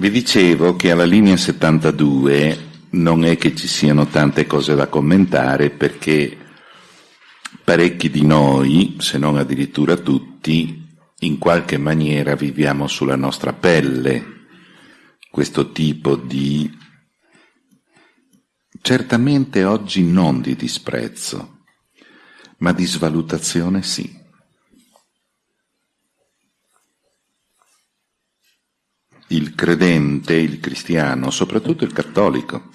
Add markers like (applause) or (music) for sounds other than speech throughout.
Vi dicevo che alla linea 72 non è che ci siano tante cose da commentare perché parecchi di noi, se non addirittura tutti, in qualche maniera viviamo sulla nostra pelle questo tipo di certamente oggi non di disprezzo, ma di svalutazione sì. Il credente, il cristiano, soprattutto il cattolico,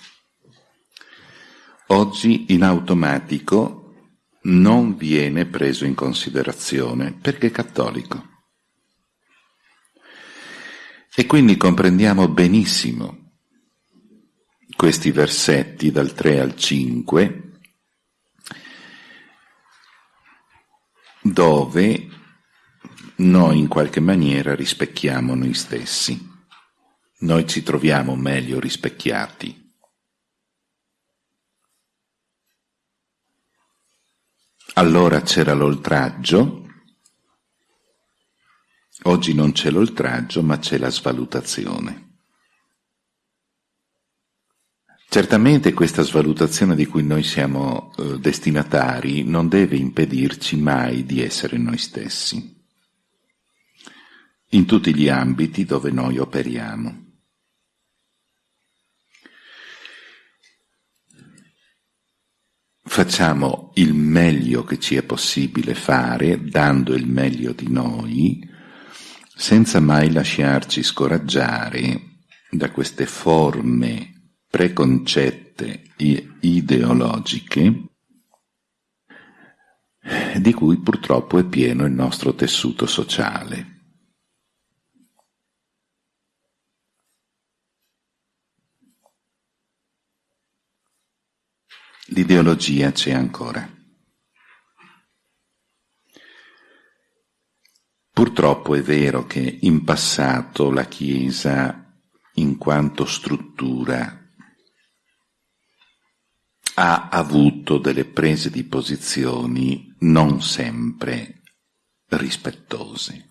oggi in automatico non viene preso in considerazione perché è cattolico. E quindi comprendiamo benissimo questi versetti dal 3 al 5 dove noi in qualche maniera rispecchiamo noi stessi, noi ci troviamo meglio rispecchiati. Allora c'era l'oltraggio, oggi non c'è l'oltraggio ma c'è la svalutazione. Certamente questa svalutazione di cui noi siamo eh, destinatari non deve impedirci mai di essere noi stessi, in tutti gli ambiti dove noi operiamo. Facciamo il meglio che ci è possibile fare, dando il meglio di noi, senza mai lasciarci scoraggiare da queste forme preconcette ideologiche di cui purtroppo è pieno il nostro tessuto sociale. L'ideologia c'è ancora. Purtroppo è vero che in passato la Chiesa, in quanto struttura ha avuto delle prese di posizioni non sempre rispettose.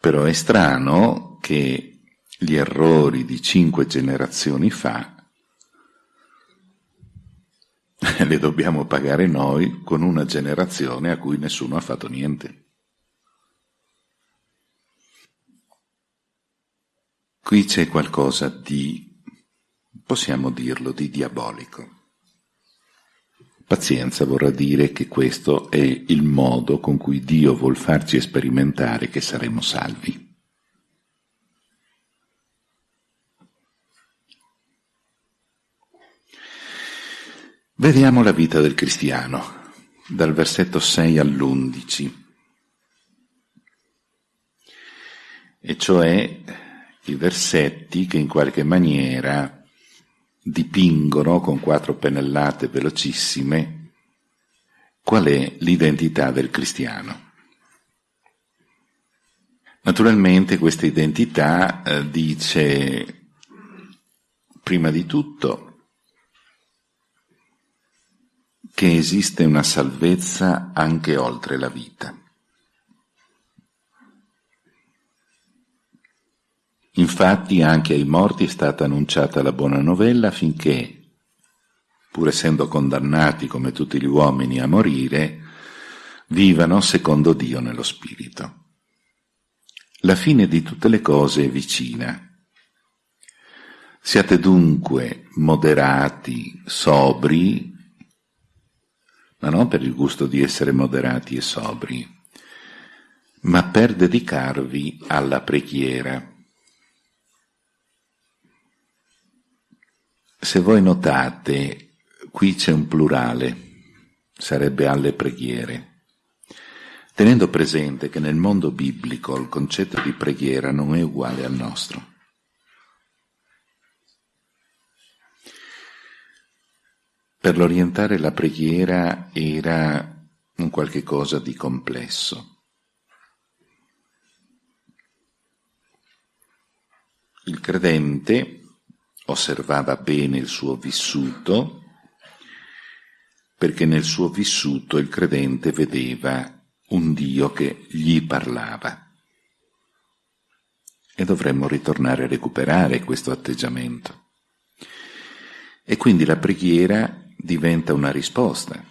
Però è strano che gli errori di cinque generazioni fa (laughs) le dobbiamo pagare noi con una generazione a cui nessuno ha fatto niente. Qui c'è qualcosa di possiamo dirlo, di diabolico. Pazienza vorrà dire che questo è il modo con cui Dio vuol farci sperimentare che saremo salvi. Vediamo la vita del cristiano, dal versetto 6 all'11, e cioè i versetti che in qualche maniera dipingono con quattro pennellate velocissime qual è l'identità del cristiano. Naturalmente questa identità eh, dice prima di tutto che esiste una salvezza anche oltre la vita. Infatti anche ai morti è stata annunciata la buona novella affinché, pur essendo condannati come tutti gli uomini a morire, vivano secondo Dio nello Spirito. La fine di tutte le cose è vicina. Siate dunque moderati, sobri, ma non per il gusto di essere moderati e sobri, ma per dedicarvi alla preghiera Se voi notate, qui c'è un plurale, sarebbe alle preghiere, tenendo presente che nel mondo biblico il concetto di preghiera non è uguale al nostro. Per l'orientare la preghiera era un qualche cosa di complesso. Il credente osservava bene il suo vissuto, perché nel suo vissuto il credente vedeva un Dio che gli parlava. e dovremmo ritornare a recuperare questo atteggiamento. E quindi la preghiera diventa una risposta.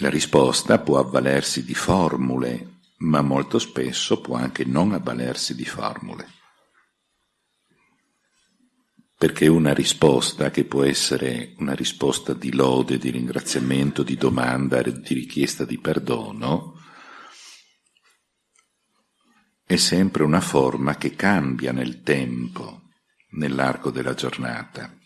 La risposta può avvalersi di formule, ma molto spesso può anche non avvalersi di formule. Perché una risposta, che può essere una risposta di lode, di ringraziamento, di domanda, di richiesta di perdono, è sempre una forma che cambia nel tempo, nell'arco della giornata.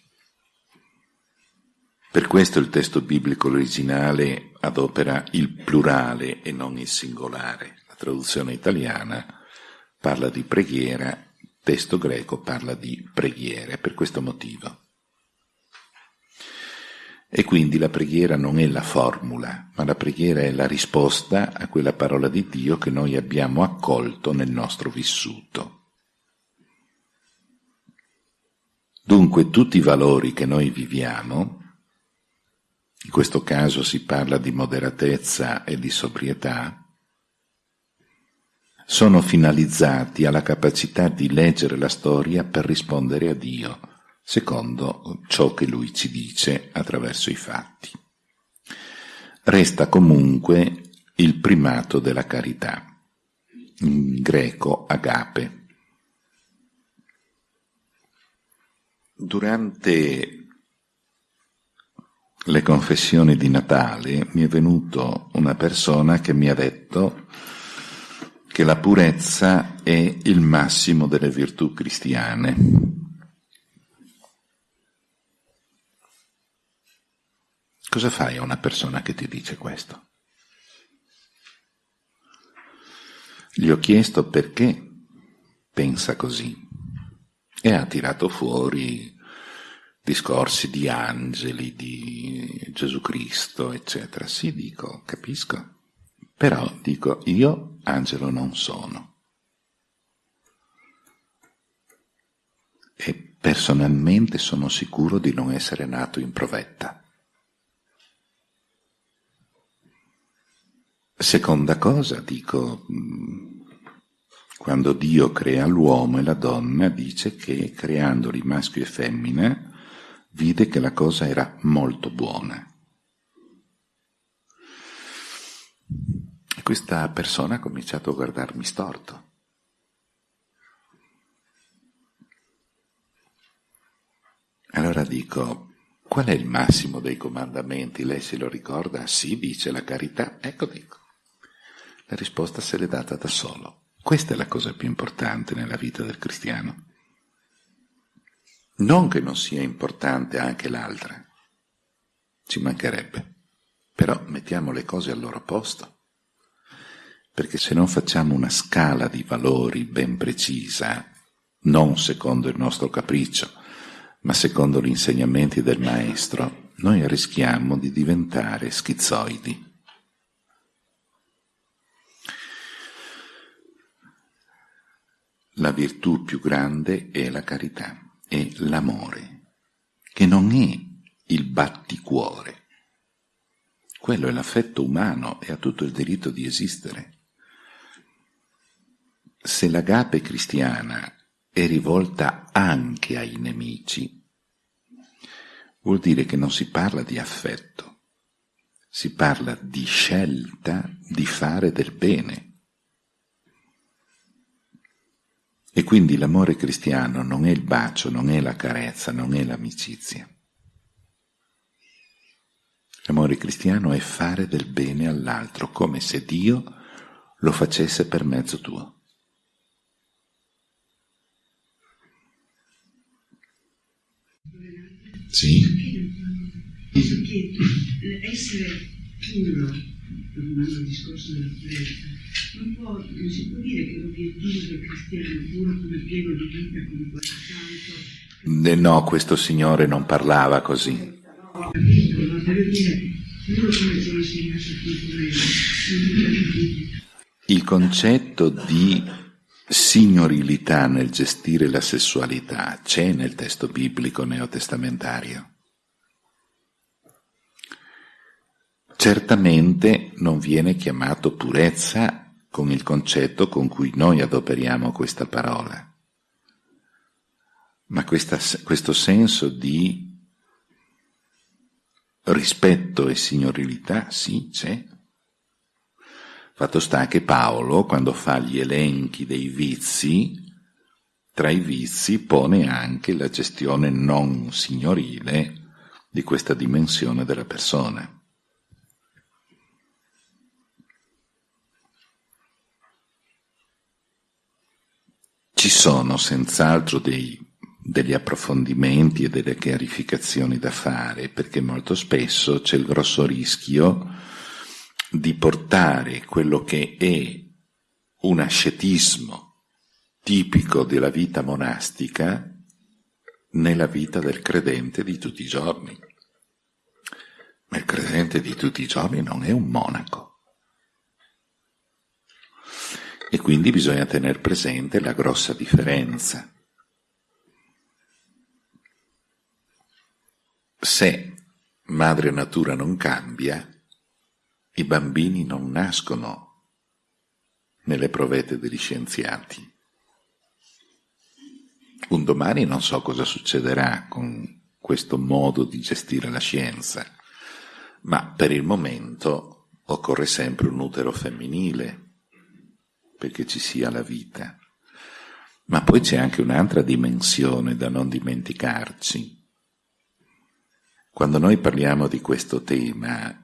Per questo il testo biblico originale adopera il plurale e non il singolare. La traduzione italiana parla di preghiera, il testo greco parla di preghiere, per questo motivo. E quindi la preghiera non è la formula, ma la preghiera è la risposta a quella parola di Dio che noi abbiamo accolto nel nostro vissuto. Dunque tutti i valori che noi viviamo, in questo caso si parla di moderatezza e di sobrietà, sono finalizzati alla capacità di leggere la storia per rispondere a Dio, secondo ciò che Lui ci dice attraverso i fatti. Resta comunque il primato della carità, in greco agape. Durante le confessioni di Natale mi è venuto una persona che mi ha detto che la purezza è il massimo delle virtù cristiane. Cosa fai a una persona che ti dice questo? Gli ho chiesto perché pensa così e ha tirato fuori discorsi di angeli, di Gesù Cristo, eccetera. Sì, dico, capisco. Però dico, io angelo non sono. E personalmente sono sicuro di non essere nato in provetta. Seconda cosa, dico, mm, quando Dio crea l'uomo e la donna, dice che creandoli maschio e femmina, vide che la cosa era molto buona. E questa persona ha cominciato a guardarmi storto. Allora dico, qual è il massimo dei comandamenti? Lei se lo ricorda? Sì, dice la carità. Ecco, dico. La risposta se l'è data da solo. Questa è la cosa più importante nella vita del cristiano. Non che non sia importante anche l'altra, ci mancherebbe, però mettiamo le cose al loro posto, perché se non facciamo una scala di valori ben precisa, non secondo il nostro capriccio, ma secondo gli insegnamenti del maestro, noi rischiamo di diventare schizoidi. La virtù più grande è la carità è l'amore, che non è il batticuore. Quello è l'affetto umano e ha tutto il diritto di esistere. Se l'agape cristiana è rivolta anche ai nemici, vuol dire che non si parla di affetto, si parla di scelta di fare del bene. E quindi l'amore cristiano non è il bacio, non è la carezza, non è l'amicizia. L'amore cristiano è fare del bene all'altro, come se Dio lo facesse per mezzo tuo. Sì? Penso che essere puro, tornando al discorso della purezza, non, può, non si può dire che l'obiettivo del cristiano puro come pieno di vita, come quel santo... No, questo signore non parlava così. Ho capito, ma voglio dire, puro come ho insegnato qui Il concetto di signorilità nel gestire la sessualità c'è nel testo biblico neotestamentario. Certamente non viene chiamato purezza con il concetto con cui noi adoperiamo questa parola. Ma questa, questo senso di rispetto e signorilità, sì, c'è. Fatto sta che Paolo, quando fa gli elenchi dei vizi, tra i vizi pone anche la gestione non signorile di questa dimensione della persona. Ci sono senz'altro dei degli approfondimenti e delle chiarificazioni da fare, perché molto spesso c'è il grosso rischio di portare quello che è un ascetismo tipico della vita monastica nella vita del credente di tutti i giorni. Ma il credente di tutti i giorni non è un monaco. E quindi bisogna tenere presente la grossa differenza. Se madre natura non cambia, i bambini non nascono nelle provette degli scienziati. Un domani non so cosa succederà con questo modo di gestire la scienza, ma per il momento occorre sempre un utero femminile perché ci sia la vita. Ma poi c'è anche un'altra dimensione da non dimenticarci, quando noi parliamo di questo tema,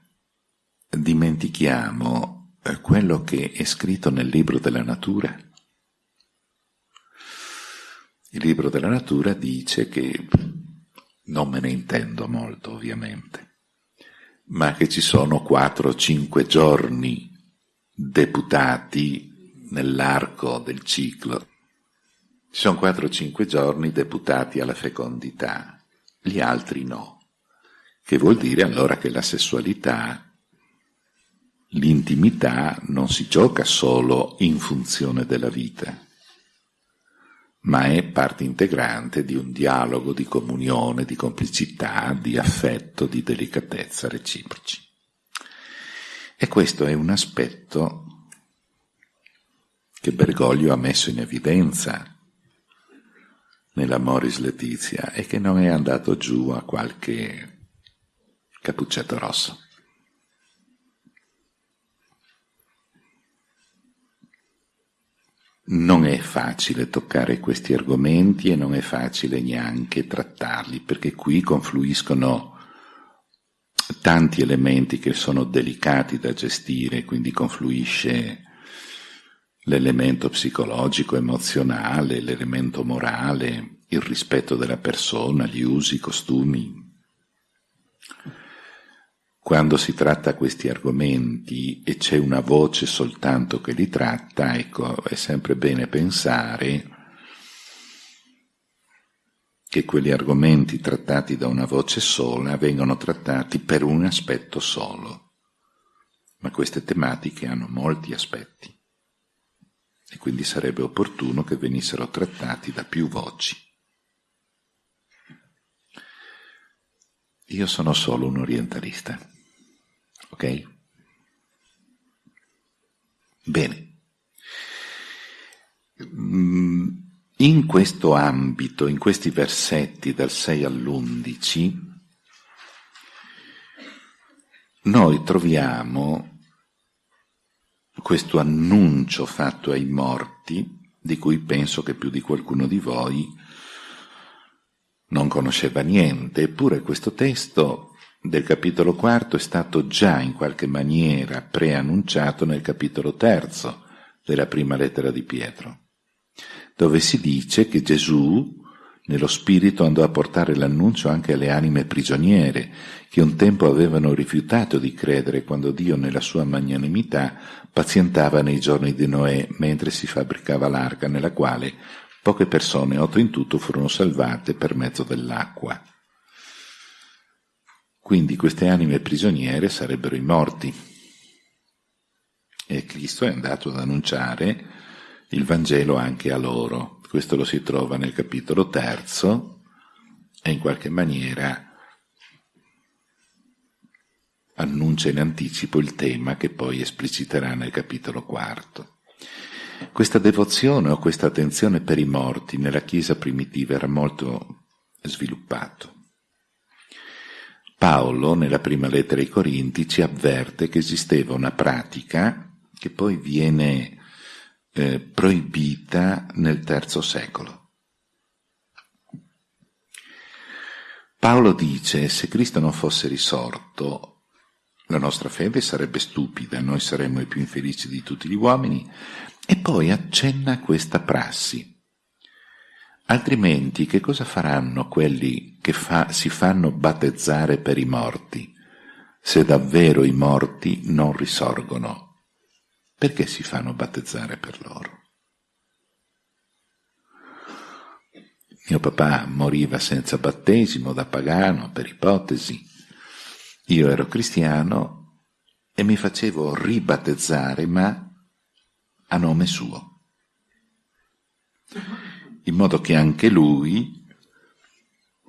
dimentichiamo eh, quello che è scritto nel libro della natura. Il libro della natura dice che, non me ne intendo molto ovviamente, ma che ci sono quattro o cinque giorni deputati nell'arco del ciclo. Ci sono quattro o cinque giorni deputati alla fecondità, gli altri no che vuol dire allora che la sessualità, l'intimità non si gioca solo in funzione della vita, ma è parte integrante di un dialogo di comunione, di complicità, di affetto, di delicatezza reciproci. E questo è un aspetto che Bergoglio ha messo in evidenza nella Moris Letizia e che non è andato giù a qualche Cappuccetto rosso. Non è facile toccare questi argomenti e non è facile neanche trattarli, perché qui confluiscono tanti elementi che sono delicati da gestire, quindi confluisce l'elemento psicologico, emozionale, l'elemento morale, il rispetto della persona, gli usi, i costumi, quando si tratta questi argomenti e c'è una voce soltanto che li tratta, ecco, è sempre bene pensare che quegli argomenti trattati da una voce sola vengono trattati per un aspetto solo. Ma queste tematiche hanno molti aspetti e quindi sarebbe opportuno che venissero trattati da più voci. Io sono solo un orientalista. Ok? Bene. Mm, in questo ambito, in questi versetti dal 6 all'11, noi troviamo questo annuncio fatto ai morti, di cui penso che più di qualcuno di voi non conosceva niente, eppure questo testo del capitolo quarto è stato già in qualche maniera preannunciato nel capitolo terzo della prima lettera di Pietro, dove si dice che Gesù nello Spirito andò a portare l'annuncio anche alle anime prigioniere, che un tempo avevano rifiutato di credere quando Dio nella sua magnanimità pazientava nei giorni di Noè mentre si fabbricava l'arca nella quale poche persone, otto in tutto, furono salvate per mezzo dell'acqua. Quindi queste anime prigioniere sarebbero i morti. E Cristo è andato ad annunciare il Vangelo anche a loro. Questo lo si trova nel capitolo terzo e in qualche maniera annuncia in anticipo il tema che poi espliciterà nel capitolo quarto. Questa devozione o questa attenzione per i morti nella Chiesa primitiva era molto sviluppato. Paolo, nella prima lettera ai Corinti, ci avverte che esisteva una pratica che poi viene eh, proibita nel terzo secolo. Paolo dice, se Cristo non fosse risorto, la nostra fede sarebbe stupida, noi saremmo i più infelici di tutti gli uomini, e poi accenna questa prassi. Altrimenti che cosa faranno quelli che fa, si fanno battezzare per i morti, se davvero i morti non risorgono? Perché si fanno battezzare per loro? Mio papà moriva senza battesimo da pagano, per ipotesi. Io ero cristiano e mi facevo ribattezzare, ma a nome suo, in modo che anche lui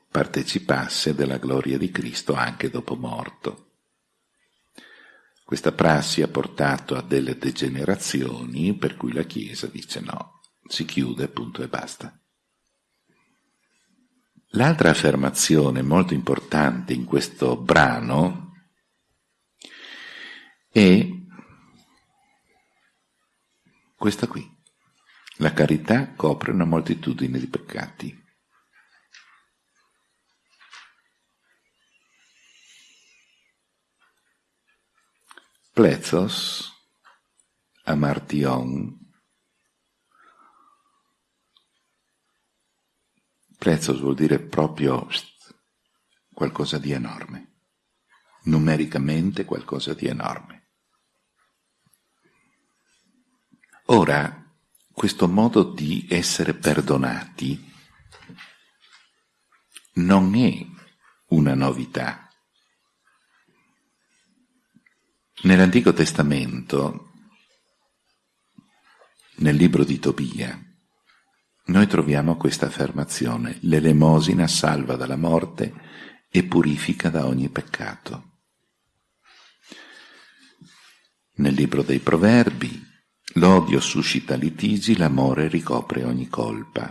partecipasse della gloria di Cristo anche dopo morto. Questa prassi ha portato a delle degenerazioni per cui la Chiesa dice no, si chiude, punto e basta. L'altra affermazione molto importante in questo brano è questa qui. La carità copre una moltitudine di peccati. Plethos, amartion, Plethos vuol dire proprio qualcosa di enorme, numericamente qualcosa di enorme. Ora, questo modo di essere perdonati non è una novità. Nell'Antico Testamento, nel libro di Tobia, noi troviamo questa affermazione, l'elemosina salva dalla morte e purifica da ogni peccato. Nel libro dei Proverbi, l'odio suscita litigi, l'amore ricopre ogni colpa.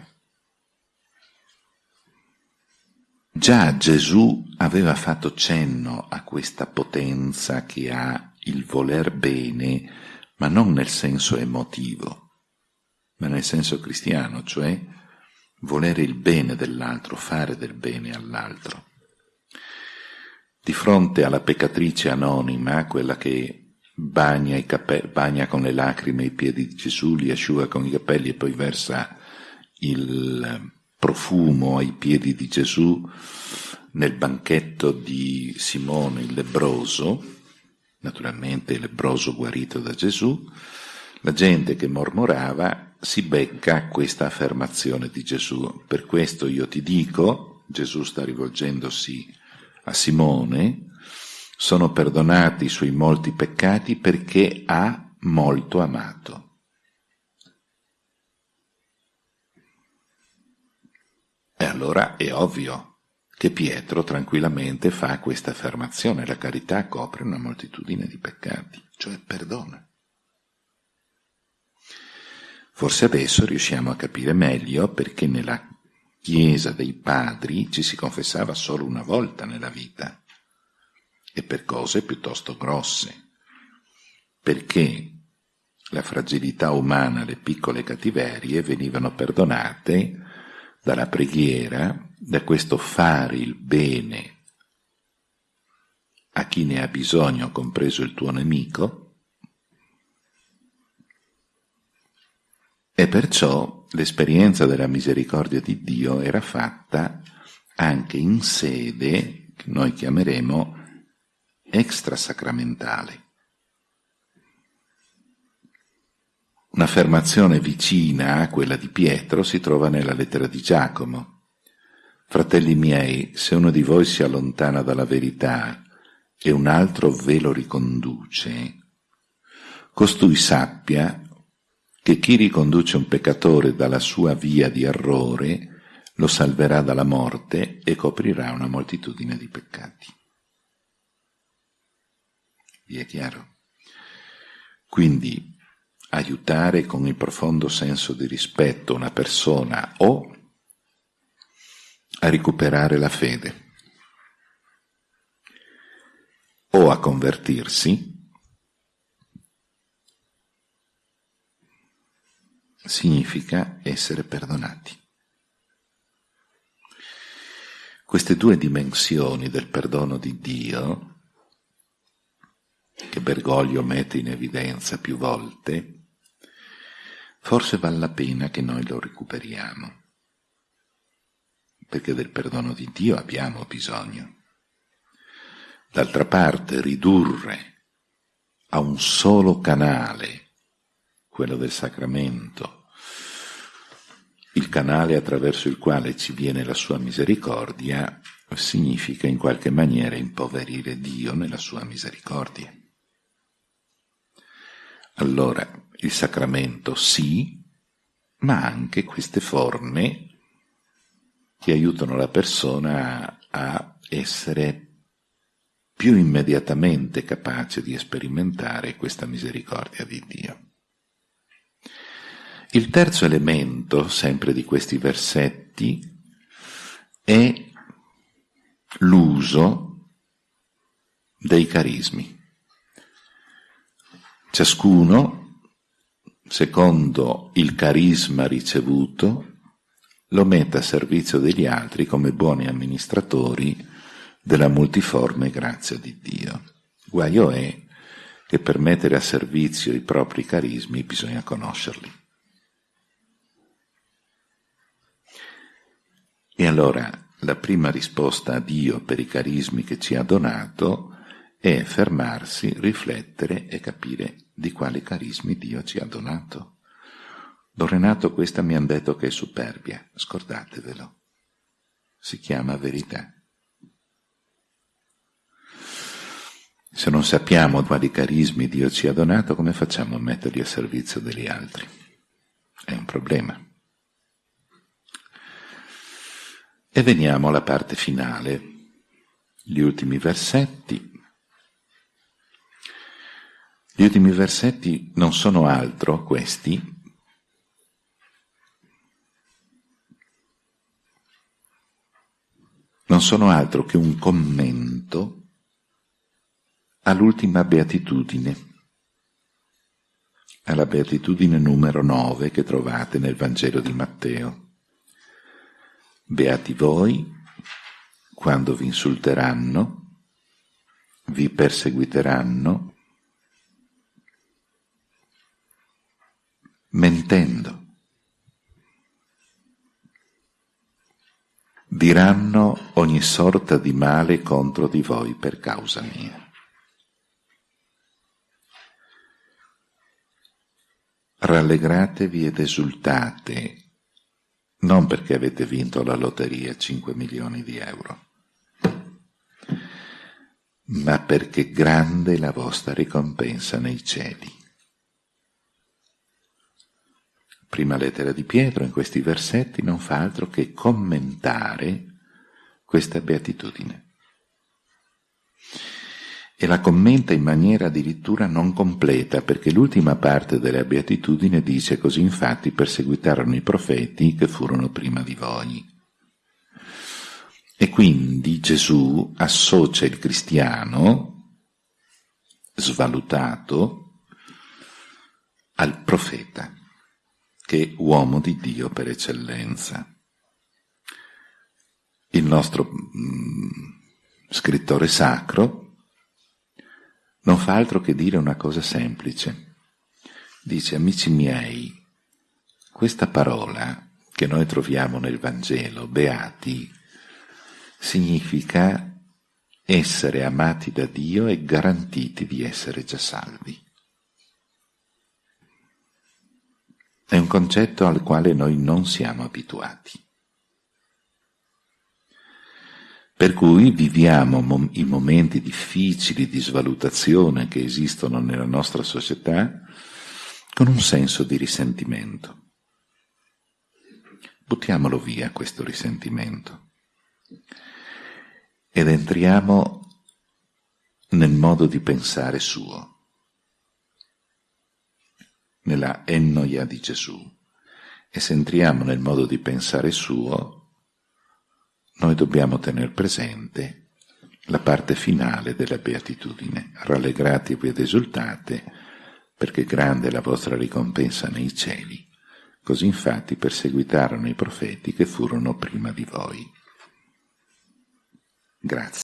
Già Gesù aveva fatto cenno a questa potenza che ha il voler bene, ma non nel senso emotivo, ma nel senso cristiano, cioè volere il bene dell'altro, fare del bene all'altro. Di fronte alla peccatrice anonima, quella che bagna, bagna con le lacrime i piedi di Gesù, li asciuga con i capelli e poi versa il profumo ai piedi di Gesù nel banchetto di Simone il lebroso, naturalmente lebroso guarito da Gesù, la gente che mormorava si becca questa affermazione di Gesù. Per questo io ti dico, Gesù sta rivolgendosi a Simone, sono perdonati i suoi molti peccati perché ha molto amato. E allora è ovvio che Pietro tranquillamente fa questa affermazione, la carità copre una moltitudine di peccati, cioè perdona. Forse adesso riusciamo a capire meglio perché nella Chiesa dei padri ci si confessava solo una volta nella vita e per cose piuttosto grosse, perché la fragilità umana, le piccole cattiverie venivano perdonate dalla preghiera da questo fare il bene a chi ne ha bisogno, compreso il tuo nemico, e perciò l'esperienza della misericordia di Dio era fatta anche in sede che noi chiameremo extrasacramentale. Un'affermazione vicina a quella di Pietro si trova nella lettera di Giacomo. Fratelli miei, se uno di voi si allontana dalla verità e un altro ve lo riconduce, costui sappia che chi riconduce un peccatore dalla sua via di errore lo salverà dalla morte e coprirà una moltitudine di peccati. Vi è chiaro? Quindi aiutare con il profondo senso di rispetto una persona o a recuperare la fede o a convertirsi, significa essere perdonati. Queste due dimensioni del perdono di Dio, che Bergoglio mette in evidenza più volte, forse vale la pena che noi lo recuperiamo, perché del perdono di Dio abbiamo bisogno. D'altra parte, ridurre a un solo canale, quello del sacramento, il canale attraverso il quale ci viene la sua misericordia significa in qualche maniera impoverire Dio nella sua misericordia. Allora, il sacramento sì, ma anche queste forme che aiutano la persona a essere più immediatamente capace di sperimentare questa misericordia di Dio. Il terzo elemento, sempre di questi versetti, è l'uso dei carismi. Ciascuno, secondo il carisma ricevuto, lo mette a servizio degli altri come buoni amministratori della multiforme grazia di Dio. Guaio è che per mettere a servizio i propri carismi bisogna conoscerli. E allora la prima risposta a Dio per i carismi che ci ha donato è fermarsi, riflettere e capire di quali carismi Dio ci ha donato. Don Renato questa mi hanno detto che è superbia, scordatevelo. Si chiama verità. Se non sappiamo quali carismi Dio ci ha donato, come facciamo a metterli a servizio degli altri? È un problema. E veniamo alla parte finale, gli ultimi versetti. Gli ultimi versetti non sono altro questi, non sono altro che un commento all'ultima beatitudine, alla beatitudine numero 9 che trovate nel Vangelo di Matteo. Beati voi quando vi insulteranno, vi perseguiteranno, mentendo. Diranno ogni sorta di male contro di voi per causa mia. Rallegratevi ed esultate non perché avete vinto la lotteria 5 milioni di euro, ma perché grande è la vostra ricompensa nei cieli. Prima lettera di Pietro in questi versetti non fa altro che commentare questa beatitudine e la commenta in maniera addirittura non completa, perché l'ultima parte della beatitudine dice così infatti perseguitarono i profeti che furono prima di voi. E quindi Gesù associa il cristiano svalutato al profeta, che uomo di Dio per eccellenza. Il nostro mm, scrittore sacro non fa altro che dire una cosa semplice. Dice, amici miei, questa parola che noi troviamo nel Vangelo, beati, significa essere amati da Dio e garantiti di essere già salvi. È un concetto al quale noi non siamo abituati. Per cui viviamo mom- i momenti difficili di svalutazione che esistono nella nostra società con un senso di risentimento. Buttiamolo via questo risentimento ed entriamo nel modo di pensare suo. Nella ennoia di Gesù. E se entriamo nel modo di pensare suo, noi dobbiamo tenere presente la parte finale della beatitudine. Rallegratevi ed esultate, perché grande è la vostra ricompensa nei cieli. Così infatti perseguitarono i profeti che furono prima di voi. Grazie.